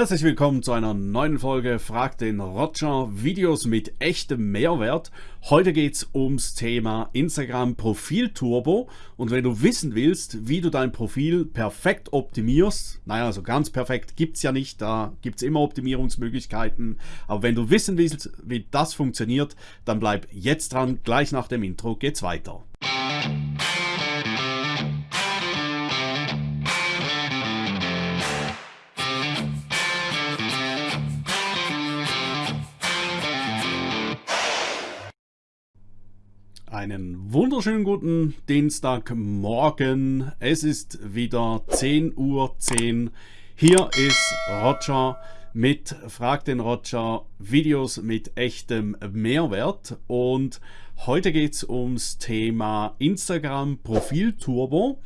Herzlich willkommen zu einer neuen Folge Frag den Roger. Videos mit echtem Mehrwert. Heute geht es ums Thema Instagram Profil Turbo. Und wenn du wissen willst, wie du dein Profil perfekt optimierst, naja, so ganz perfekt gibt es ja nicht, da gibt es immer Optimierungsmöglichkeiten, aber wenn du wissen willst, wie das funktioniert, dann bleib jetzt dran, gleich nach dem Intro geht's weiter. Einen wunderschönen guten Dienstagmorgen. Es ist wieder 10.10 Uhr. Hier ist Roger mit Frag den Roger Videos mit echtem Mehrwert. Und heute geht es ums Thema Instagram Profil Turbo.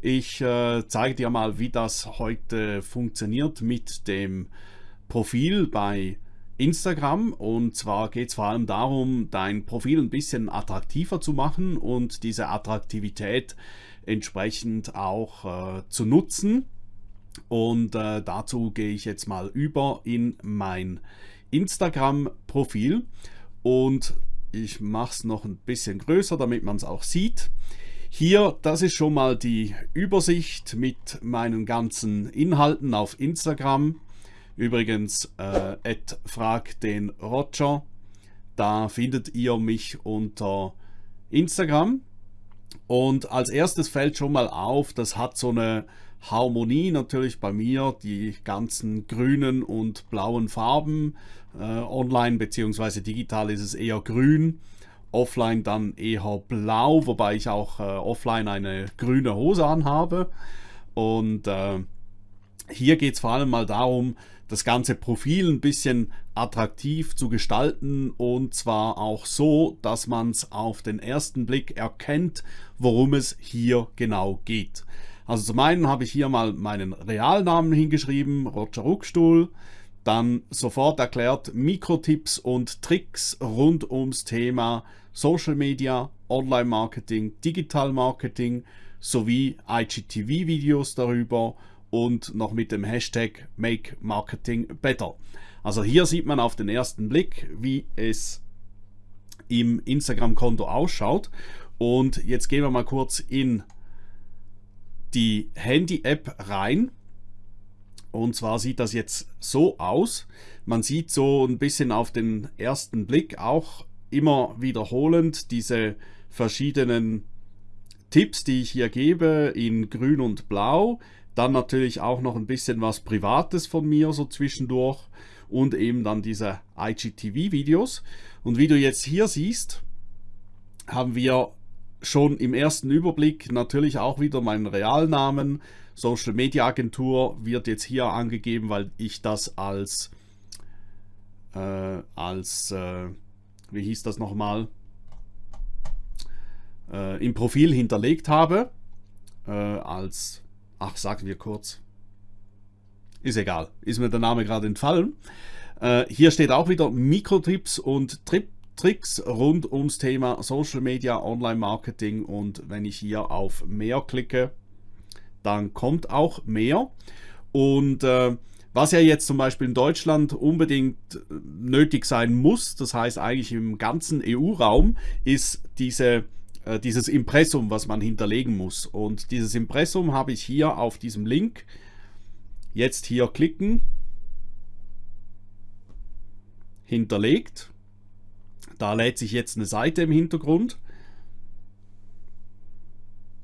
Ich äh, zeige dir mal, wie das heute funktioniert mit dem Profil bei Instagram und zwar geht es vor allem darum, dein Profil ein bisschen attraktiver zu machen und diese Attraktivität entsprechend auch äh, zu nutzen. Und äh, dazu gehe ich jetzt mal über in mein Instagram-Profil und ich mache es noch ein bisschen größer, damit man es auch sieht. Hier, das ist schon mal die Übersicht mit meinen ganzen Inhalten auf Instagram. Übrigens, äh, frag den Roger. Da findet ihr mich unter Instagram. Und als erstes fällt schon mal auf, das hat so eine Harmonie natürlich bei mir, die ganzen grünen und blauen Farben. Äh, online bzw. digital ist es eher grün, offline dann eher blau, wobei ich auch äh, offline eine grüne Hose anhabe. Und äh, hier geht es vor allem mal darum, das ganze Profil ein bisschen attraktiv zu gestalten und zwar auch so, dass man es auf den ersten Blick erkennt, worum es hier genau geht. Also zum einen habe ich hier mal meinen Realnamen hingeschrieben, Roger Ruckstuhl, dann sofort erklärt Mikrotipps und Tricks rund ums Thema Social Media, Online Marketing, Digital Marketing sowie IGTV-Videos darüber und noch mit dem Hashtag Make Marketing Better. Also hier sieht man auf den ersten Blick, wie es im Instagram-Konto ausschaut. Und jetzt gehen wir mal kurz in die Handy-App rein. Und zwar sieht das jetzt so aus. Man sieht so ein bisschen auf den ersten Blick auch immer wiederholend diese verschiedenen Tipps, die ich hier gebe in grün und blau. Dann natürlich auch noch ein bisschen was Privates von mir so zwischendurch und eben dann diese IGTV-Videos. Und wie du jetzt hier siehst, haben wir schon im ersten Überblick natürlich auch wieder meinen Realnamen. Social Media Agentur wird jetzt hier angegeben, weil ich das als, äh, als äh, wie hieß das nochmal, äh, im Profil hinterlegt habe, äh, als ach, sagen wir kurz. Ist egal, ist mir der Name gerade entfallen. Äh, hier steht auch wieder Mikrotipps und Trip Tricks rund ums Thema Social Media, Online Marketing und wenn ich hier auf mehr klicke, dann kommt auch mehr. Und äh, was ja jetzt zum Beispiel in Deutschland unbedingt nötig sein muss, das heißt eigentlich im ganzen EU-Raum, ist diese äh, dieses Impressum, was man hinterlegen muss. Und dieses Impressum habe ich hier auf diesem Link. Jetzt hier klicken. Hinterlegt. Da lädt sich jetzt eine Seite im Hintergrund.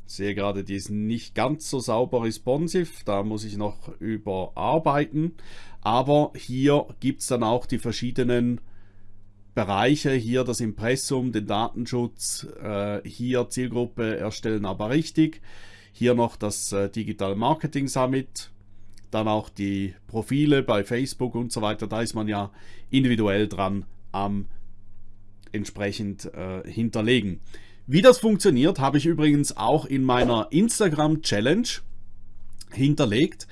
Ich sehe gerade, die ist nicht ganz so sauber responsive. Da muss ich noch überarbeiten. Aber hier gibt es dann auch die verschiedenen Bereiche, hier das Impressum, den Datenschutz, äh, hier Zielgruppe erstellen aber richtig, hier noch das äh, Digital Marketing Summit, dann auch die Profile bei Facebook und so weiter, da ist man ja individuell dran am entsprechend äh, hinterlegen. Wie das funktioniert, habe ich übrigens auch in meiner Instagram Challenge hinterlegt.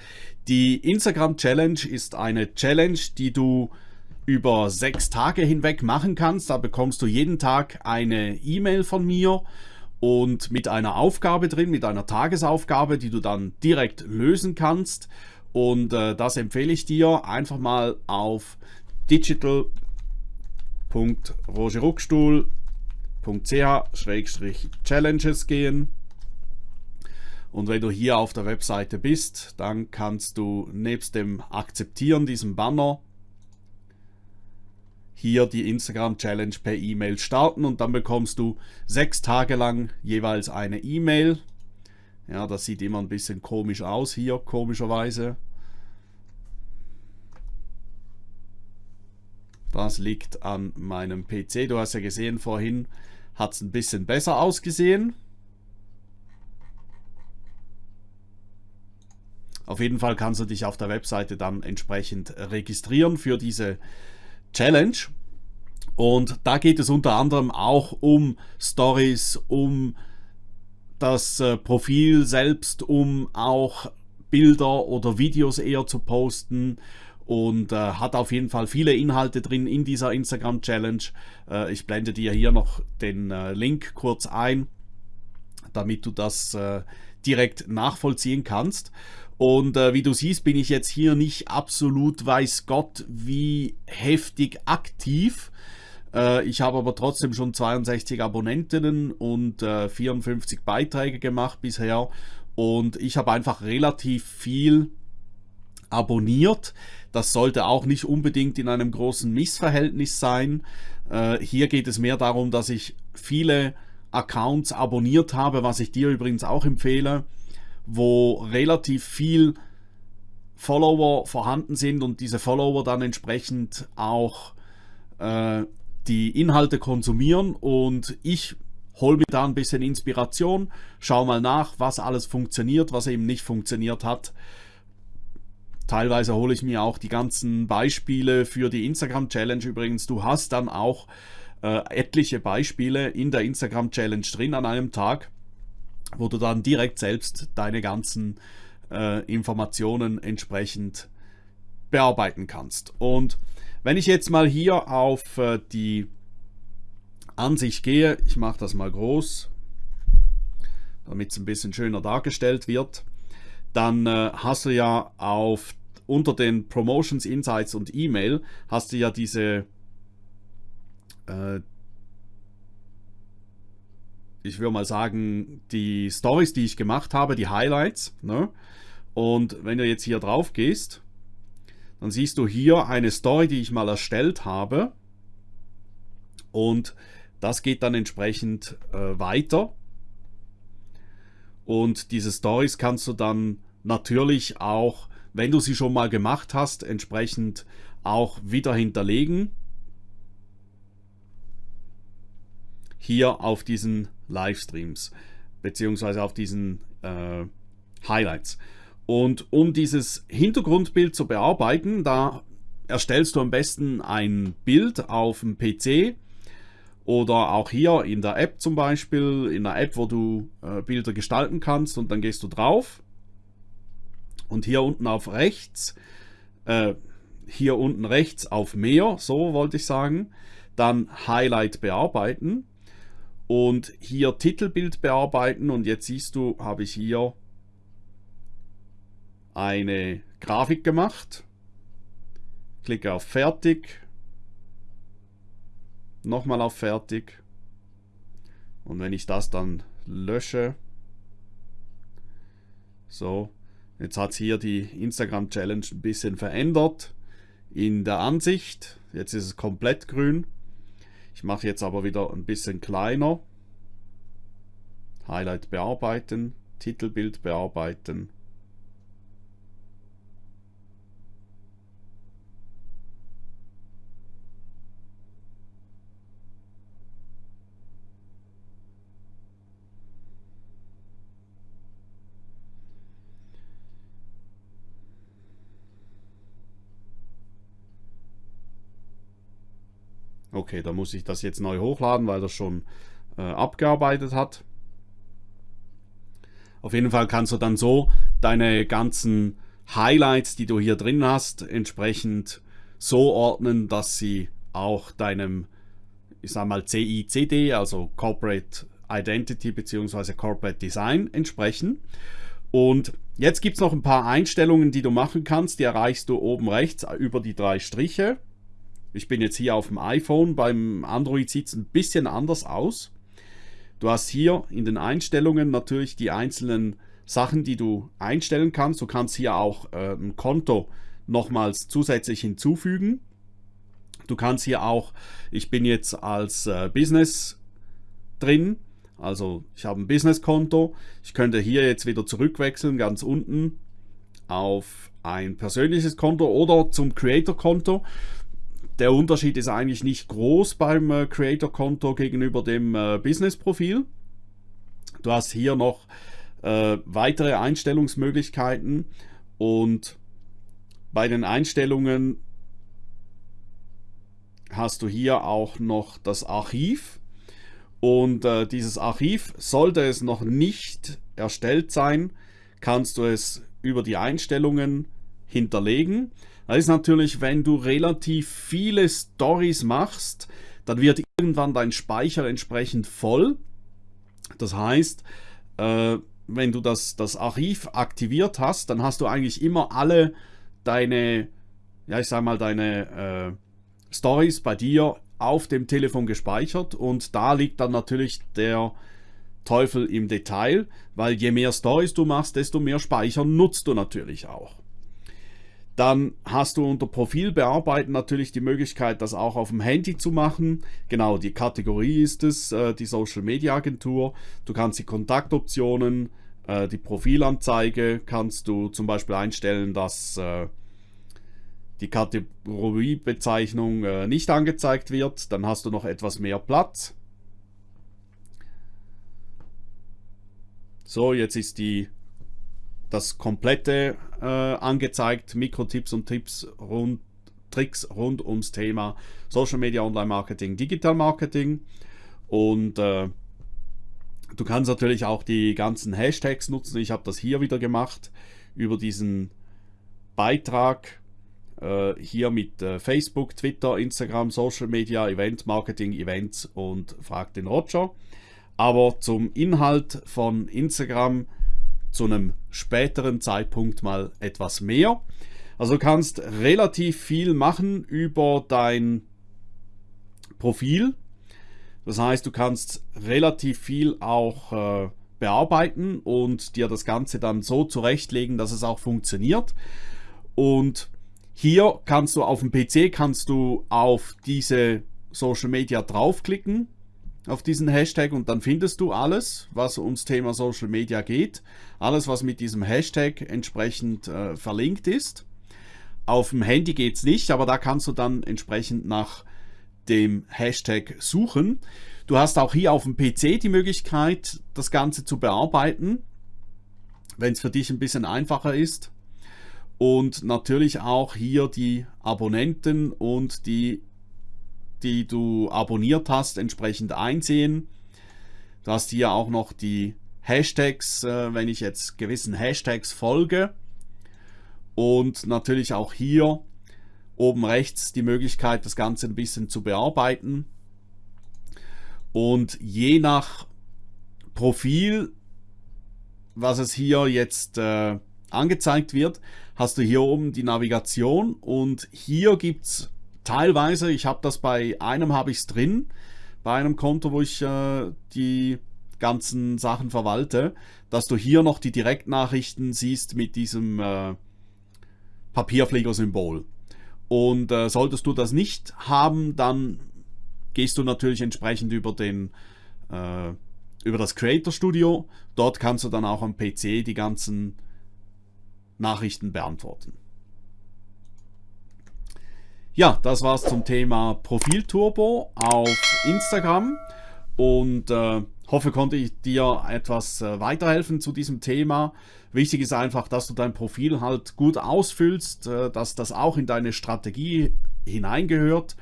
Die Instagram Challenge ist eine Challenge, die du über sechs Tage hinweg machen kannst. Da bekommst du jeden Tag eine E-Mail von mir und mit einer Aufgabe drin, mit einer Tagesaufgabe, die du dann direkt lösen kannst. Und äh, das empfehle ich dir. Einfach mal auf digital.rogerruckstuhl.ch-challenges gehen. Und wenn du hier auf der Webseite bist, dann kannst du nebst dem Akzeptieren, diesem Banner, hier die Instagram Challenge per E-Mail starten und dann bekommst du sechs Tage lang jeweils eine E-Mail. Ja, das sieht immer ein bisschen komisch aus hier, komischerweise. Das liegt an meinem PC. Du hast ja gesehen, vorhin hat es ein bisschen besser ausgesehen. Auf jeden Fall kannst du dich auf der Webseite dann entsprechend registrieren für diese Challenge. Und da geht es unter anderem auch um Stories, um das äh, Profil selbst, um auch Bilder oder Videos eher zu posten und äh, hat auf jeden Fall viele Inhalte drin in dieser Instagram Challenge. Äh, ich blende dir hier noch den äh, Link kurz ein, damit du das äh, direkt nachvollziehen kannst. Und äh, wie du siehst, bin ich jetzt hier nicht absolut, weiß Gott, wie heftig aktiv. Äh, ich habe aber trotzdem schon 62 Abonnentinnen und äh, 54 Beiträge gemacht bisher. Und ich habe einfach relativ viel abonniert. Das sollte auch nicht unbedingt in einem großen Missverhältnis sein. Äh, hier geht es mehr darum, dass ich viele Accounts abonniert habe, was ich dir übrigens auch empfehle wo relativ viel Follower vorhanden sind und diese Follower dann entsprechend auch äh, die Inhalte konsumieren und ich hole mir da ein bisschen Inspiration, schau mal nach, was alles funktioniert, was eben nicht funktioniert hat. Teilweise hole ich mir auch die ganzen Beispiele für die Instagram Challenge übrigens. Du hast dann auch äh, etliche Beispiele in der Instagram Challenge drin an einem Tag wo du dann direkt selbst deine ganzen äh, Informationen entsprechend bearbeiten kannst. Und wenn ich jetzt mal hier auf äh, die Ansicht gehe, ich mache das mal groß, damit es ein bisschen schöner dargestellt wird, dann äh, hast du ja auf unter den Promotions, Insights und E-Mail hast du ja diese äh, ich würde mal sagen, die Stories, die ich gemacht habe, die Highlights. Ne? Und wenn du jetzt hier drauf gehst, dann siehst du hier eine Story, die ich mal erstellt habe. Und das geht dann entsprechend äh, weiter. Und diese Stories kannst du dann natürlich auch, wenn du sie schon mal gemacht hast, entsprechend auch wieder hinterlegen. Hier auf diesen Livestreams beziehungsweise auf diesen äh, Highlights. Und um dieses Hintergrundbild zu bearbeiten, da erstellst du am besten ein Bild auf dem PC oder auch hier in der App zum Beispiel, in der App, wo du äh, Bilder gestalten kannst und dann gehst du drauf und hier unten auf rechts, äh, hier unten rechts auf mehr, so wollte ich sagen, dann Highlight bearbeiten und hier Titelbild bearbeiten und jetzt siehst du, habe ich hier eine Grafik gemacht. Klicke auf Fertig. Nochmal auf Fertig. Und wenn ich das dann lösche, so, jetzt hat es hier die Instagram Challenge ein bisschen verändert in der Ansicht. Jetzt ist es komplett grün. Ich mache jetzt aber wieder ein bisschen kleiner. Highlight bearbeiten, Titelbild bearbeiten. Okay, da muss ich das jetzt neu hochladen, weil das schon äh, abgearbeitet hat. Auf jeden Fall kannst du dann so deine ganzen Highlights, die du hier drin hast, entsprechend so ordnen, dass sie auch deinem, ich sag mal, CICD, also Corporate Identity bzw. Corporate Design entsprechen. Und jetzt gibt es noch ein paar Einstellungen, die du machen kannst. Die erreichst du oben rechts über die drei Striche. Ich bin jetzt hier auf dem iPhone, beim Android sieht es ein bisschen anders aus. Du hast hier in den Einstellungen natürlich die einzelnen Sachen, die du einstellen kannst. Du kannst hier auch äh, ein Konto nochmals zusätzlich hinzufügen. Du kannst hier auch, ich bin jetzt als äh, Business drin, also ich habe ein Business-Konto. Ich könnte hier jetzt wieder zurückwechseln, ganz unten auf ein persönliches Konto oder zum Creator-Konto. Der Unterschied ist eigentlich nicht groß beim äh, Creator-Konto gegenüber dem äh, Business-Profil. Du hast hier noch äh, weitere Einstellungsmöglichkeiten und bei den Einstellungen hast du hier auch noch das Archiv. Und äh, dieses Archiv, sollte es noch nicht erstellt sein, kannst du es über die Einstellungen hinterlegen. Das ist natürlich, wenn du relativ viele Stories machst, dann wird irgendwann dein Speicher entsprechend voll. Das heißt, äh, wenn du das, das Archiv aktiviert hast, dann hast du eigentlich immer alle deine, ja ich sag mal, deine äh, Stories bei dir auf dem Telefon gespeichert und da liegt dann natürlich der Teufel im Detail, weil je mehr Stories du machst, desto mehr Speicher nutzt du natürlich auch. Dann hast du unter Profil bearbeiten natürlich die Möglichkeit, das auch auf dem Handy zu machen. Genau, die Kategorie ist es, äh, die Social Media Agentur. Du kannst die Kontaktoptionen, äh, die Profilanzeige kannst du zum Beispiel einstellen, dass äh, die Kategoriebezeichnung nicht angezeigt wird, dann hast du noch etwas mehr Platz. So, jetzt ist die, das komplette äh, angezeigt, Mikrotipps und Tipps rund, Tricks rund ums Thema Social Media, Online Marketing, Digital Marketing. Und äh, du kannst natürlich auch die ganzen Hashtags nutzen. Ich habe das hier wieder gemacht über diesen Beitrag äh, hier mit äh, Facebook, Twitter, Instagram, Social Media, Event Marketing, Events und Frag den Roger. Aber zum Inhalt von Instagram zu einem späteren Zeitpunkt mal etwas mehr. Also du kannst relativ viel machen über dein Profil. Das heißt, du kannst relativ viel auch äh, bearbeiten und dir das Ganze dann so zurechtlegen, dass es auch funktioniert. Und hier kannst du auf dem PC kannst du auf diese Social Media draufklicken, auf diesen Hashtag und dann findest du alles, was ums Thema Social Media geht. Alles, was mit diesem Hashtag entsprechend äh, verlinkt ist. Auf dem Handy geht es nicht, aber da kannst du dann entsprechend nach dem Hashtag suchen. Du hast auch hier auf dem PC die Möglichkeit, das Ganze zu bearbeiten, wenn es für dich ein bisschen einfacher ist und natürlich auch hier die Abonnenten und die, die du abonniert hast, entsprechend einsehen. Du hast hier auch noch die Hashtags, äh, wenn ich jetzt gewissen Hashtags folge. Und natürlich auch hier oben rechts die Möglichkeit, das Ganze ein bisschen zu bearbeiten. Und je nach Profil, was es hier jetzt äh, angezeigt wird, hast du hier oben die Navigation und hier gibt es teilweise, ich habe das bei einem habe ich es drin, bei einem Konto, wo ich äh, die ganzen Sachen verwalte, dass du hier noch die Direktnachrichten siehst mit diesem äh, Papierflieger-Symbol. Und äh, solltest du das nicht haben, dann gehst du natürlich entsprechend über den äh, über das Creator Studio. Dort kannst du dann auch am PC die ganzen Nachrichten beantworten. Ja, das war's zum Thema Profilturbo auf Instagram und äh, hoffe, konnte ich dir etwas äh, weiterhelfen zu diesem Thema. Wichtig ist einfach, dass du dein Profil halt gut ausfüllst, äh, dass das auch in deine Strategie hineingehört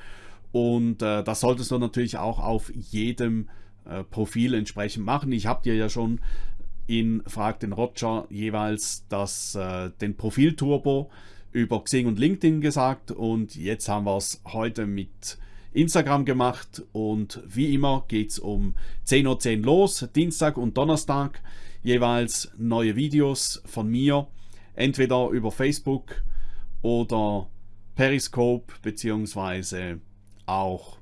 und äh, das solltest du natürlich auch auf jedem äh, Profil entsprechend machen. Ich habe dir ja schon in Frag den Roger jeweils das, äh, den Profil-Turbo über Xing und LinkedIn gesagt und jetzt haben wir es heute mit Instagram gemacht und wie immer geht es um 10.10 Uhr los, Dienstag und Donnerstag. jeweils neue Videos von mir, entweder über Facebook oder Periscope beziehungsweise auch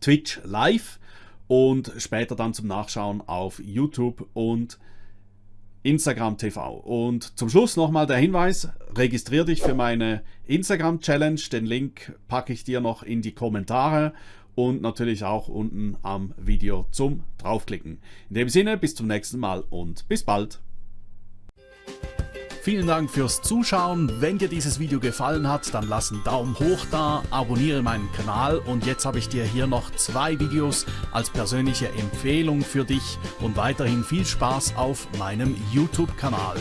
Twitch live und später dann zum Nachschauen auf YouTube und Instagram TV. Und zum Schluss nochmal der Hinweis, registriere dich für meine Instagram Challenge. Den Link packe ich dir noch in die Kommentare und natürlich auch unten am Video zum draufklicken. In dem Sinne, bis zum nächsten Mal und bis bald. Vielen Dank fürs Zuschauen. Wenn dir dieses Video gefallen hat, dann lass einen Daumen hoch da, abonniere meinen Kanal und jetzt habe ich dir hier noch zwei Videos als persönliche Empfehlung für dich und weiterhin viel Spaß auf meinem YouTube-Kanal.